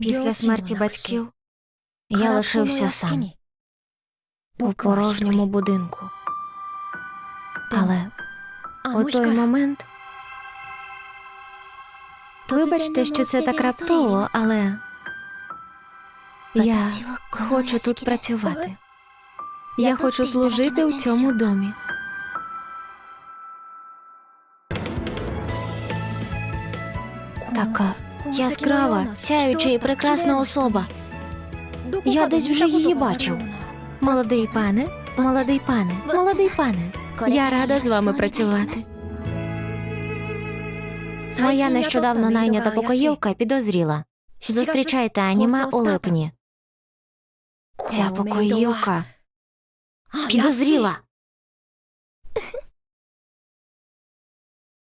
Після смерті батьків я лишився сам у порожньому будинку. Але у той момент, вибачте, що це так раптово, але я хочу тут працювати. Я хочу служити у цьому домі. Така яскрава, сяюча і прекрасна особа. Я десь вже її бачив. Молодий пане, молодий пане, молодий пане. Я рада з вами працювати. Моя нещодавно найнята покоївка підозріла. Зустрічайте аніме у липні. Ця покоївка підозріла.